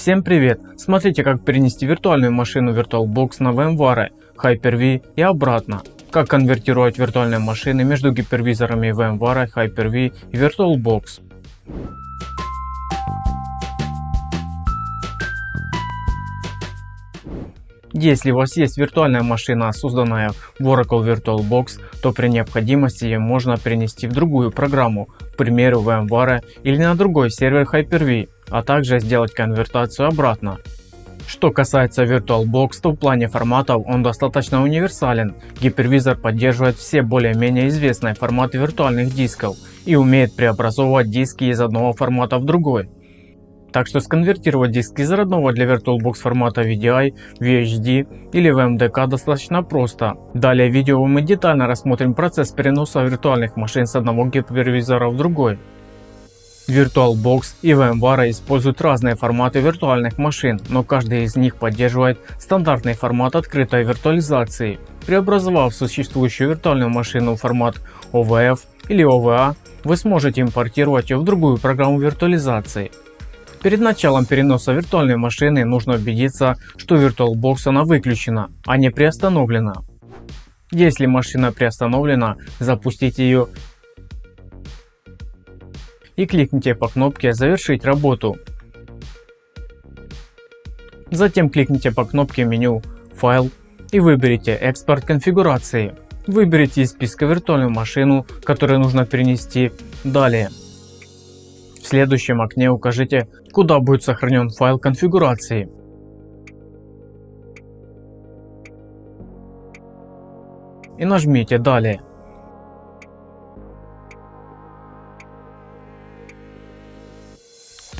Всем привет! Смотрите как перенести виртуальную машину VirtualBox на VMware, Hyper-V и обратно. Как конвертировать виртуальные машины между гипервизорами VMware, Hyper-V и VirtualBox. Если у вас есть виртуальная машина, созданная в Oracle VirtualBox, то при необходимости ее можно перенести в другую программу, к примеру VMware или на другой сервер Hyper-V, а также сделать конвертацию обратно. Что касается VirtualBox, то в плане форматов он достаточно универсален. Гипервизор поддерживает все более-менее известные форматы виртуальных дисков и умеет преобразовывать диски из одного формата в другой. Так что сконвертировать диск из родного для VirtualBox формата VDI, VHD или VMDK достаточно просто. Далее в видео мы детально рассмотрим процесс переноса виртуальных машин с одного гипервизора в другой. VirtualBox и VMware используют разные форматы виртуальных машин, но каждый из них поддерживает стандартный формат открытой виртуализации. Преобразовав существующую виртуальную машину в формат OVF или OVA, вы сможете импортировать ее в другую программу виртуализации. Перед началом переноса виртуальной машины нужно убедиться, что VirtualBox она выключена, а не приостановлена. Если машина приостановлена, запустите ее и кликните по кнопке «Завершить работу». Затем кликните по кнопке меню «Файл» и выберите «Экспорт конфигурации». Выберите из списка виртуальную машину, которую нужно перенести. Далее в следующем окне укажите, куда будет сохранен файл конфигурации. И нажмите «Далее».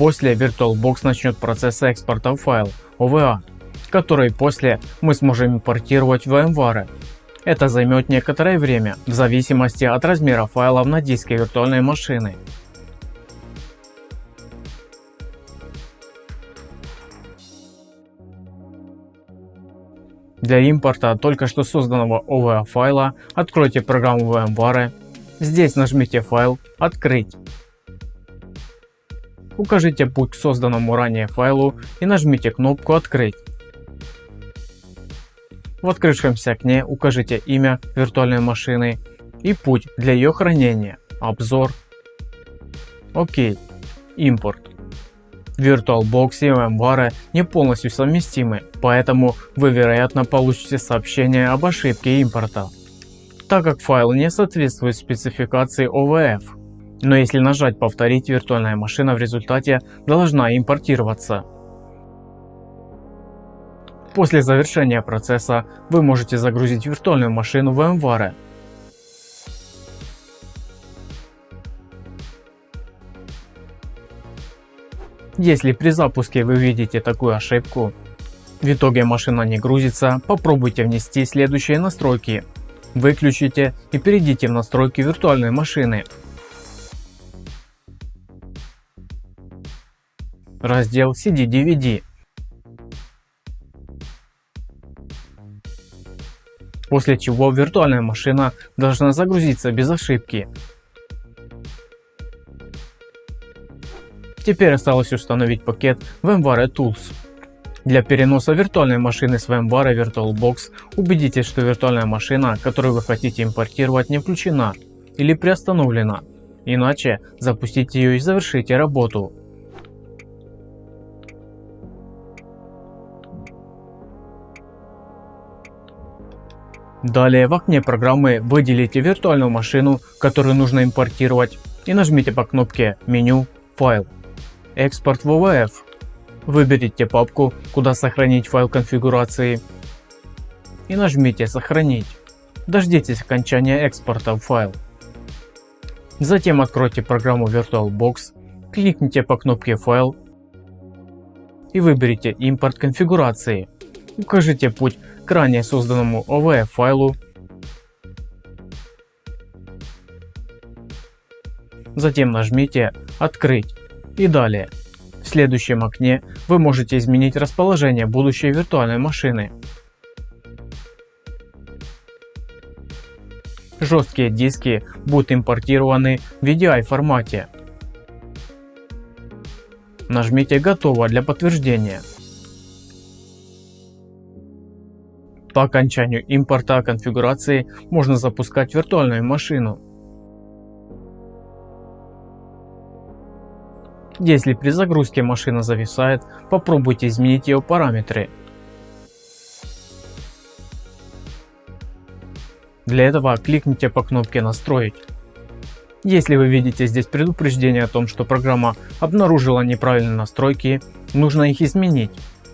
После VirtualBox начнет процесс экспорта файл OVA, который после мы сможем импортировать в VMware. Это займет некоторое время, в зависимости от размера файлов на диске виртуальной машины. Для импорта только что созданного OVA файла откройте программу VMware. Здесь нажмите «Файл», «Открыть». Укажите путь к созданному ранее файлу и нажмите кнопку «Открыть». В открывшемся окне укажите имя виртуальной машины и путь для ее хранения, обзор, ОК, импорт. VirtualBox и VMware не полностью совместимы, поэтому вы вероятно получите сообщение об ошибке импорта, так как файл не соответствует спецификации OVF. Но если нажать повторить, виртуальная машина в результате должна импортироваться. После завершения процесса вы можете загрузить виртуальную машину в VMware Если при запуске вы видите такую ошибку, в итоге машина не грузится, попробуйте внести следующие настройки. Выключите и перейдите в настройки виртуальной машины. Раздел CD-DVD. После чего виртуальная машина должна загрузиться без ошибки. Теперь осталось установить пакет VMware Tools. Для переноса виртуальной машины с VMware VirtualBox убедитесь, что виртуальная машина, которую вы хотите импортировать, не включена или приостановлена. Иначе запустите ее и завершите работу. Далее в окне программы выделите виртуальную машину, которую нужно импортировать и нажмите по кнопке «Меню», «Файл». Экспорт OVF. Выберите папку, куда сохранить файл конфигурации и нажмите «Сохранить». Дождитесь окончания экспорта в файл. Затем откройте программу VirtualBox, кликните по кнопке «Файл» и выберите «Импорт конфигурации». Укажите путь к ранее созданному OVF файлу. Затем нажмите «Открыть» и далее. В следующем окне вы можете изменить расположение будущей виртуальной машины. Жесткие диски будут импортированы в VDI формате. Нажмите «Готово» для подтверждения. По окончанию импорта конфигурации можно запускать виртуальную машину. Если при загрузке машина зависает, попробуйте изменить ее параметры. Для этого кликните по кнопке «Настроить». Если вы видите здесь предупреждение о том, что программа обнаружила неправильные настройки, нужно их изменить.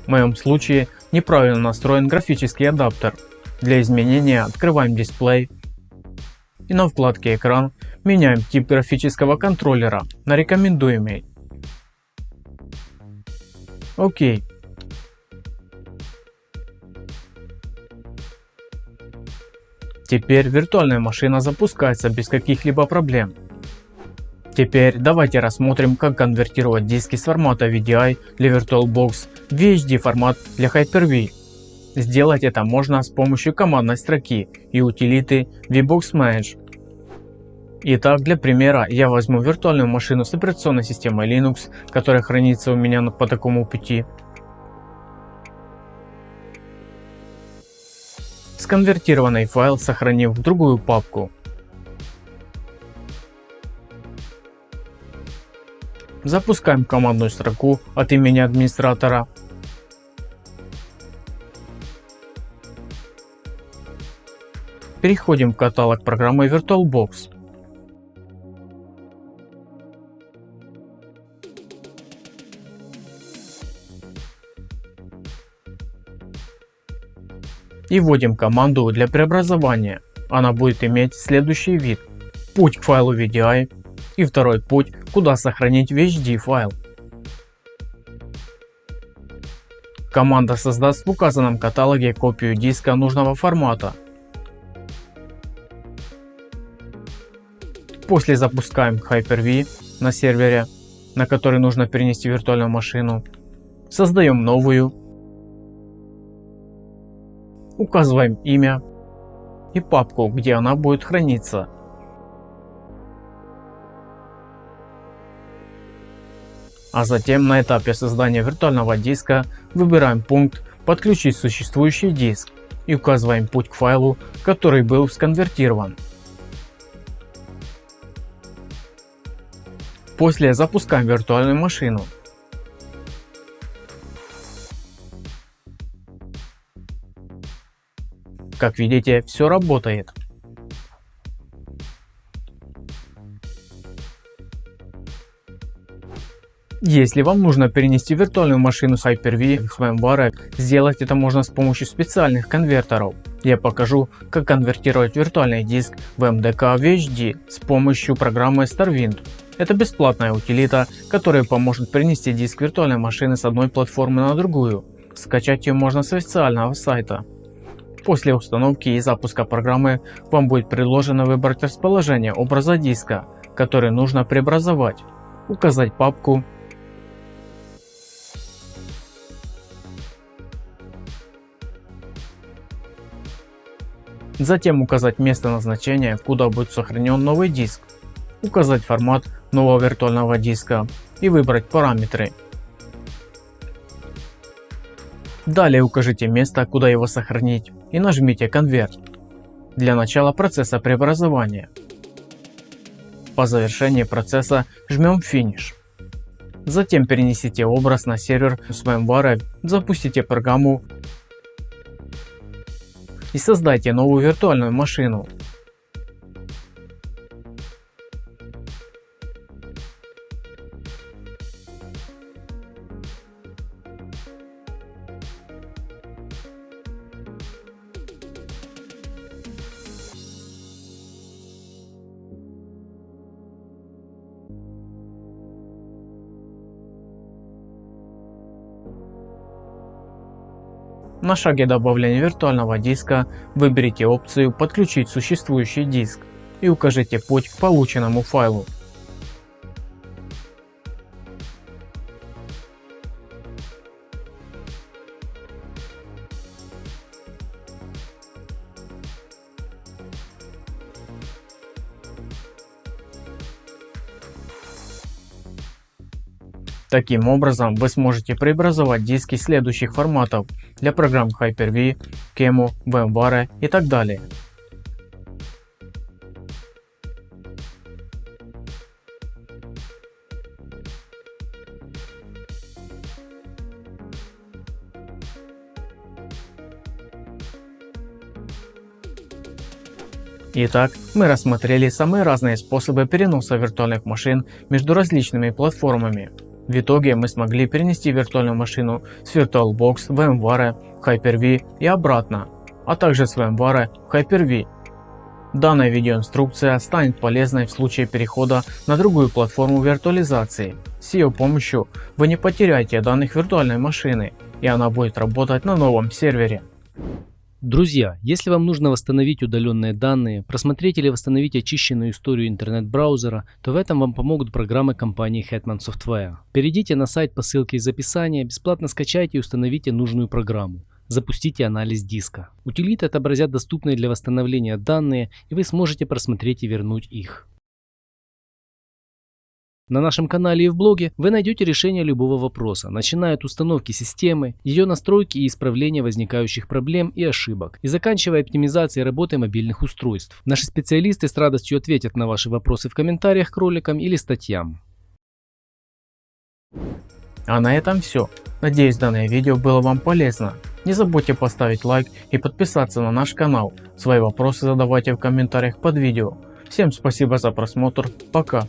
В моем случае неправильно настроен графический адаптер. Для изменения открываем дисплей и на вкладке экран меняем тип графического контроллера на рекомендуемый. Окей. Теперь виртуальная машина запускается без каких-либо проблем. Теперь давайте рассмотрим как конвертировать диски с формата VDI для VirtualBox в VHD формат для Hyper-V. Сделать это можно с помощью командной строки и утилиты VBox Manage. Итак, для примера я возьму виртуальную машину с операционной системой Linux, которая хранится у меня по такому пути. Сконвертированный файл сохранив в другую папку. Запускаем командную строку от имени администратора. Переходим в каталог программы VirtualBox. И вводим команду для преобразования. Она будет иметь следующий вид. Путь к файлу VDI и второй путь, куда сохранить VHD файл. Команда создаст в указанном каталоге копию диска нужного формата. После запускаем Hyper-V на сервере, на который нужно перенести виртуальную машину. Создаем новую. Указываем имя и папку, где она будет храниться. А затем на этапе создания виртуального диска выбираем пункт «Подключить существующий диск» и указываем путь к файлу, который был сконвертирован. После запускаем виртуальную машину. Как видите, все работает. Если вам нужно перенести виртуальную машину Hyper-V с VMware, сделать это можно с помощью специальных конвертеров. Я покажу, как конвертировать виртуальный диск в MDK VHD с помощью программы StarWind. Это бесплатная утилита, которая поможет перенести диск виртуальной машины с одной платформы на другую. Скачать ее можно с официального сайта. После установки и запуска программы вам будет предложено выбрать расположение образа диска, который нужно преобразовать, указать папку Затем указать место назначения, куда будет сохранен новый диск, указать формат нового виртуального диска и выбрать параметры. Далее укажите место, куда его сохранить и нажмите «Конверт» для начала процесса преобразования. По завершении процесса жмем «Финиш». Затем перенесите образ на сервер с VMware, запустите программу и создайте новую виртуальную машину. На шаге добавления виртуального диска выберите опцию «Подключить существующий диск» и укажите путь к полученному файлу. Таким образом вы сможете преобразовать диски следующих форматов для программ Hyper-V, Kemu, VMware и так далее. Итак, мы рассмотрели самые разные способы переноса виртуальных машин между различными платформами. В итоге мы смогли перенести виртуальную машину с VirtualBox в VMware, Hyper-V и обратно, а также с VMware в Hyper-V. Данная видеоинструкция станет полезной в случае перехода на другую платформу виртуализации. С ее помощью вы не потеряете данных виртуальной машины и она будет работать на новом сервере. Друзья, если вам нужно восстановить удаленные данные, просмотреть или восстановить очищенную историю интернет-браузера, то в этом вам помогут программы компании Hetman Software. Перейдите на сайт по ссылке из описания, бесплатно скачайте и установите нужную программу. Запустите анализ диска. Утилиты отобразят доступные для восстановления данные и вы сможете просмотреть и вернуть их. На нашем канале и в блоге вы найдете решение любого вопроса, начиная от установки системы, ее настройки и исправления возникающих проблем и ошибок, и заканчивая оптимизацией работы мобильных устройств. Наши специалисты с радостью ответят на ваши вопросы в комментариях к роликам или статьям. А на этом все. Надеюсь данное видео было вам полезно. Не забудьте поставить лайк и подписаться на наш канал. Свои вопросы задавайте в комментариях под видео. Всем спасибо за просмотр. Пока.